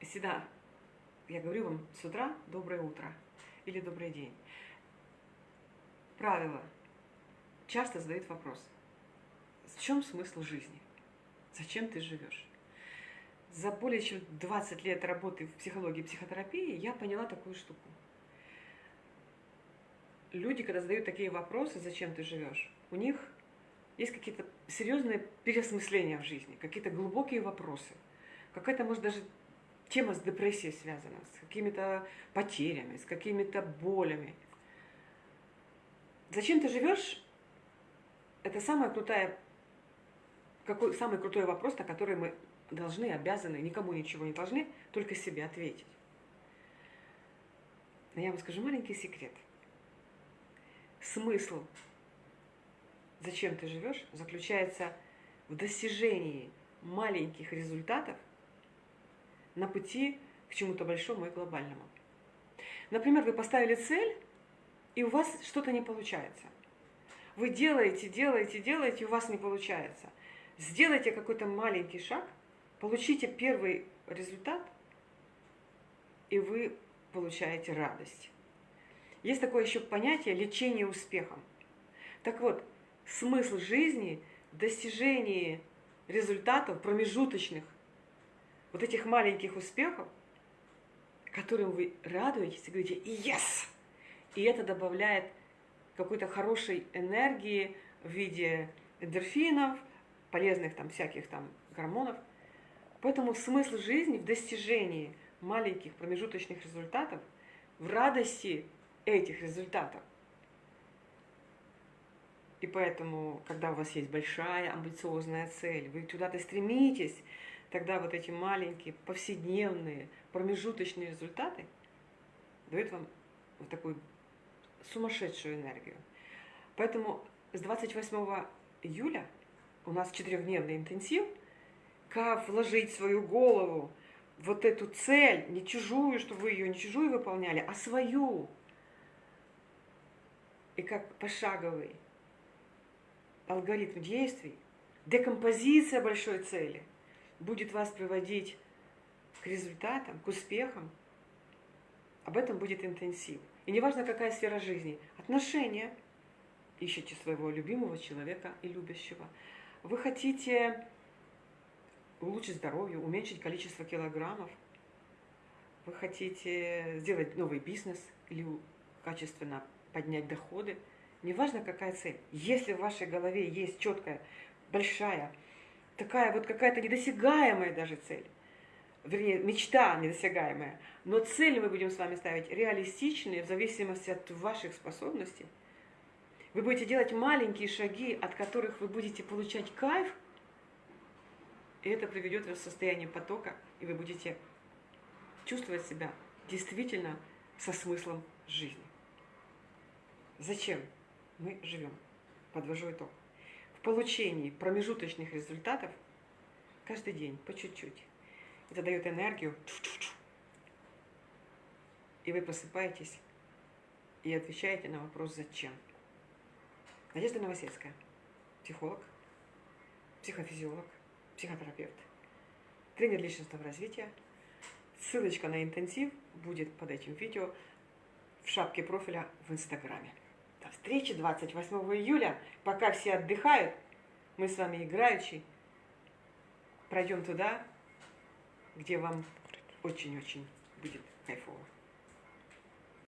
всегда, я говорю вам с утра доброе утро или добрый день. Правило. Часто задают вопрос. В чем смысл жизни? Зачем ты живешь? За более чем 20 лет работы в психологии и психотерапии я поняла такую штуку. Люди, когда задают такие вопросы, зачем ты живешь, у них есть какие-то серьезные переосмысления в жизни, какие-то глубокие вопросы. Какая-то, может, даже тема с депрессией связана, с какими-то потерями, с какими-то болями. Зачем ты живешь? Это самая крутая, какой, самый крутой вопрос, на который мы должны, обязаны, никому ничего не должны, только себе ответить. Но я вам скажу маленький секрет. Смысл, зачем ты живешь, заключается в достижении маленьких результатов на пути к чему-то большому и глобальному. Например, вы поставили цель, и у вас что-то не получается. Вы делаете, делаете, делаете, и у вас не получается. Сделайте какой-то маленький шаг, получите первый результат, и вы получаете радость. Есть такое еще понятие лечение успехом. Так вот, смысл жизни в достижении результатов промежуточных, вот этих маленьких успехов, которым вы радуетесь и говорите «Yes!» И это добавляет какой-то хорошей энергии в виде эндорфинов, полезных там всяких там гормонов – Поэтому смысл жизни в достижении маленьких промежуточных результатов, в радости этих результатов. И поэтому, когда у вас есть большая амбициозная цель, вы туда-то стремитесь, тогда вот эти маленькие, повседневные, промежуточные результаты дают вам вот такую сумасшедшую энергию. Поэтому с 28 июля у нас четырехдневный интенсив – как вложить свою голову вот эту цель, не чужую, чтобы вы ее не чужую выполняли, а свою. И как пошаговый алгоритм действий, декомпозиция большой цели будет вас приводить к результатам, к успехам. Об этом будет интенсив. И неважно, какая сфера жизни. Отношения. Ищите своего любимого человека и любящего. Вы хотите улучшить здоровье, уменьшить количество килограммов, вы хотите сделать новый бизнес или качественно поднять доходы, неважно какая цель, если в вашей голове есть четкая, большая, такая вот какая-то недосягаемая даже цель, вернее, мечта недосягаемая, но цели мы будем с вами ставить реалистичные в зависимости от ваших способностей. Вы будете делать маленькие шаги, от которых вы будете получать кайф – и это приведет вас в состояние потока, и вы будете чувствовать себя действительно со смыслом жизни. Зачем мы живем? Подвожу итог. Получении промежуточных результатов каждый день по чуть-чуть. Это дает энергию. И вы просыпаетесь и отвечаете на вопрос «Зачем?». Надежда Новосельская, психолог, психофизиолог, психотерапевт, тренер личностного развития. Ссылочка на интенсив будет под этим видео в шапке профиля в Инстаграме. До встречи 28 июля. Пока все отдыхают, мы с вами играющие пройдем туда, где вам очень-очень будет кайф.